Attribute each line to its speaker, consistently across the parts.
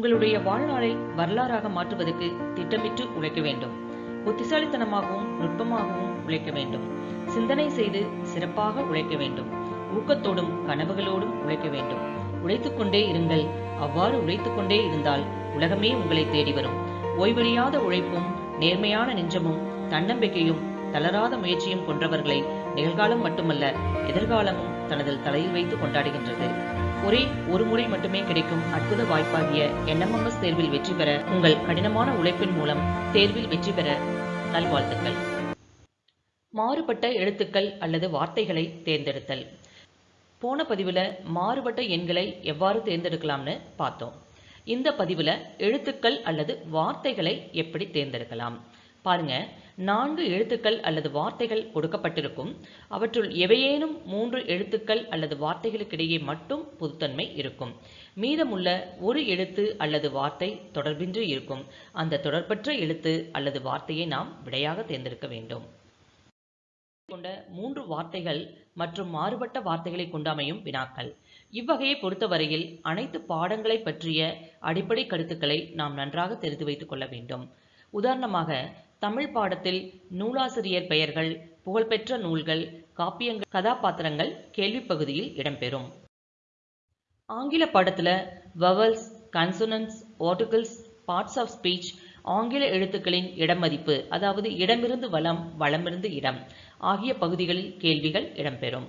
Speaker 1: உங்களுடைய வாழ்நாளை வரலாறாக மாற்றுவதற்கு திட்டமிட்டு உழைக்க வேண்டும். புத்திசாலித்தனமாகவும் நுட்பமாகவும் உழைக்க வேண்டும். சிந்தனை செய்து சிறப்பாக உழைக்க வேண்டும். ஊக்கத்தோடும் கனவுகளோடும் உழைக்க வேண்டும். உழைத்துக்கொண்டே இருங்கள். அவ்வாறு உழைத்துக்கொண்டே இருந்தால் உலகமே உங்களை தேடி வரும். ஓய்வெளியாத உழைப்பும் நேர்மையான நெஞ்சமும் தன்னம்பிக்கையும் தளராத முயற்சியும் கொன்றவர்களை நிகழ்காலம் மட்டுமல்ல எதிர்காலமும் தனது தலையில் வைத்து கொண்டாடுகின்றது. ஒரே ஒரு முறை மட்டுமே கிடைக்கும் அற்புத வாய்ப்பாகிய என்எம்எம்எஸ் தேர்வில் வெற்றி பெற உங்கள் கடினமான உழைப்பின் மூலம் தேர்வில் வெற்றி பெற நல்வாழ்த்துக்கள். மாறுபட்ட எழுத்துக்கள் அல்லது வார்த்தைகளை தேர்ந்தெடுத்தல். போன பதிவில் மாறுபட்ட எண்களை எவ்வாறு தேர்ந்தெடுக்கலாம்னு பார்த்தோம். இந்த பதிவில் எழுத்துக்கள் அல்லது வார்த்தைகளை எப்படி தேர்ந்தெடுக்கலாம்? பாருங்க. நான்கு எழுத்துக்கள் அல்லது வார்த்தைகள் கொடுக்கப்பட்டிருக்கும். அவற்றுள் எவையேனும் மூன்று எழுத்துக்கள் அல்லது வார்த்தைகளுக்கிடையே மட்டும் பொதுத்தன்மை இருக்கும். மீதமுள்ள ஒரு எழுத்து அல்லது வார்த்தை தொடர்பின்றி இருக்கும். அந்த தொடர்பற்ற எழுத்து அல்லது வார்த்தையை நாம் விடையாக தேர்ந்தெடுக்க வேண்டும். கொண்ட மூன்று வார்த்தைகள் மற்றும் மாறுபட்ட வார்த்தைகளை கொண்டு அமையும் வினாக்கள். இவ்வகையை பொறுத்தவரையில் அனைத்து பாடங்களை பற்றிய அடிப்படை கருத்துக்களை நாம் நன்றாக தெரிந்து வைத்துக் கொள்ள வேண்டும். உதாரணமாக தமிழ் பாடத்தில் நூலாசிரியர் பெயர்கள் புகழ்பெற்ற நூல்கள் காப்பியங்கள் கதாபாத்திரங்கள் கேள்வி பகுதியில் இடம்பெறும். ஆங்கில பாடத்துல vowels consonants articles parts of speech ஆங்கில எழுத்துக்களின் இடமதிப்பு அதாவது இடமிருந்து வளம் வளமிருந்து இடம் ஆகிய பகுதிகளில் கேள்விகள் இடம்பெறும்.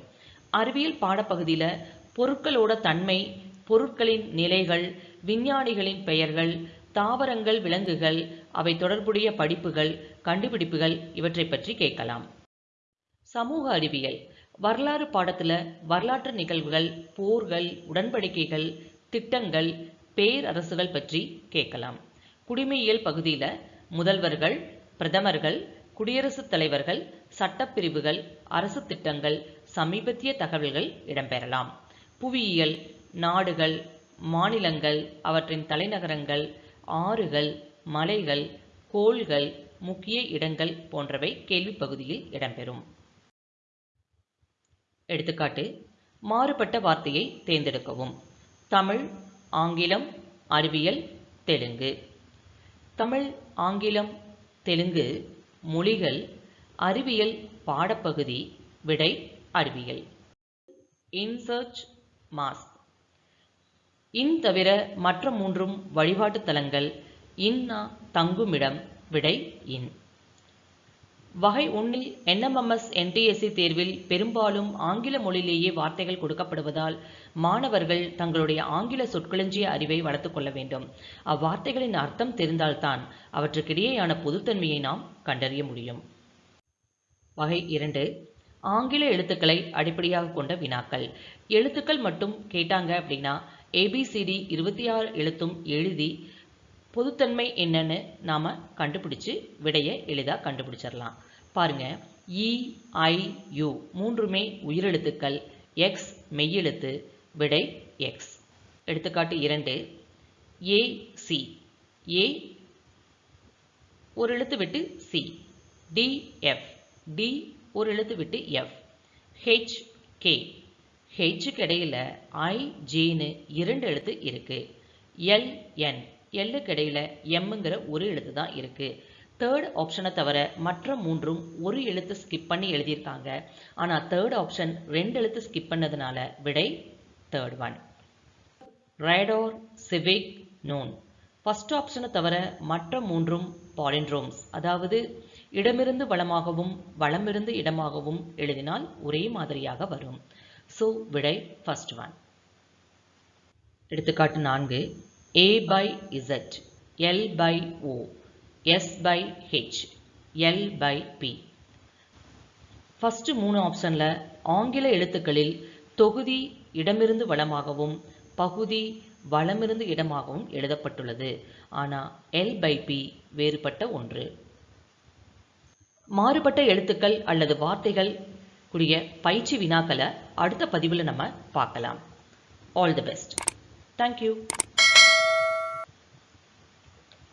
Speaker 1: அறிவியல் பாடப்பகுதியில் பொருட்களோட தன்மை பொருட்களின் நிலைகள் விஞ்ஞானிகளின் பெயர்கள் தாவரங்கள் விலங்குகள் அவை தொடர்புடைய படிப்புகள் கண்டுபிடிப்புகள் இவற்றை பற்றி கேட்கலாம். சமூக அறிவியல். வரலாறு பாடத்தில் வரலாற்று நிகழ்வுகள் போர்கள் உடன்படிக்கைகள் திட்டங்கள் பேரரசுகள் பற்றி கேட்கலாம். குடிமையியல் பகுதியில் முதல்வர்கள் பிரதமர்கள் குடியரசுத் தலைவர்கள் சட்டப்பிரிவுகள் அரசு திட்டங்கள் சமீபத்திய தகவல்கள் இடம்பெறலாம். புவியியல் நாடுகள் மாநிலங்கள் அவற்றின் தலைநகரங்கள் ஆறுகள் மலைகள் கோள்கள் முக்கிய இடங்கள் போன்றவை கேள்வி பகுதியில் இடம்பெறும். எடுத்துக்காட்டு மாறுபட்ட வார்த்தையை தேர்ந்தெடுக்கவும். தமிழ் ஆங்கிலம் அறிவியல் தெலுங்கு. தமிழ் ஆங்கிலம் தெலுங்கு மொழிகள் அறிவியல் பாடப்பகுதி விடை அறிவியல். இன்சர்ச் மாஸ் இன் தவிர மற்ற மூன்றும் வழிபாட்டு தலங்கள் இன்னா தங்குமிடம் விடை இன். வகை ஒன்றில் என்எம்எம்எஸ் என்டிஎஸ்சி தேர்வில் பெரும்பாலும் ஆங்கில மொழியிலேயே வார்த்தைகள் கொடுக்கப்படுவதால் மாணவர்கள் தங்களுடைய ஆங்கில சொற்களஞ்சிய அறிவை வளர்த்துக் கொள்ள வேண்டும். அவ்வார்த்தைகளின் அர்த்தம் தெரிந்தால்தான் அவற்றுக்கிடையேயான பொதுத்தன்மையை நாம் கண்டறிய முடியும். வகை இரண்டு ஆங்கில எழுத்துக்களை அடிப்படையாக கொண்ட வினாக்கள். எழுத்துக்கள் மட்டும் கேட்டாங்க அப்படின்னா ஏபிசிடி இருபத்தி ஆறு எழுத்தும் எழுதி பொதுத்தன்மை என்னன்னு நாம் கண்டுபிடிச்சு விடையை எளிதாக கண்டுபிடிச்சிடலாம் பாருங்கள் இஐயு e, மூன்றுமே உயிரெழுத்துக்கள். எக்ஸ் மெய்யெழுத்து விடை எக்ஸ் எடுத்துக்காட்டு இரண்டு. ஏசி ஏ ஒரு எழுத்து விட்டு சி டிஎஃப் டி ஒரு எழுத்து விட்டு எஃப் ஹெச் கே ஹெச்சுக்கு இடையில் ஐ இரண்டு எழுத்து இருக்குது எல்என் எல்லுக்கு இடையில் எம்முங்கிற ஒரு எழுத்து தான் இருக்குது தேர்ட் ஆப்ஷனை தவிர மற்ற மூன்றும் ஒரு எழுத்து ஸ்கிப் பண்ணி எழுதியிருக்காங்க. ஆனால் தேர்ட் ஆப்ஷன் ரெண்டு எழுத்து ஸ்கிப் பண்ணதுனால விடை தேர்ட் ஒன் ரைடோர் சிவிக் நோன் ஃபஸ்ட் ஆப்ஷனை தவிர மற்ற மூன்றும் பாலின்ரோம்ஸ் அதாவது இடமிருந்து வளமாகவும் வளமிருந்து இடமாகவும் எழுதினால் ஒரே மாதிரியாக வரும். ஸோ விடை ஃபஸ்ட் ஒன் எடுத்துக்காட்டு நான்கு. A by Z, L by O, S by H L by P. First மூணு ஆப்ஷனில் ஆங்கில எழுத்துக்களில் தொகுதி இடமிருந்து வளமாகவும் பகுதி வளமிருந்து இடமாகவும் எழுதப்பட்டுள்ளது. ஆனால் எல் பை பி வேறுபட்ட ஒன்று. மாறுபட்ட எழுத்துக்கள் அல்லது வார்த்தைகள் கூடிய பயிற்சி வினாக்களை அடுத்த பதிவில் நம்ம பார்க்கலாம். All the best thank you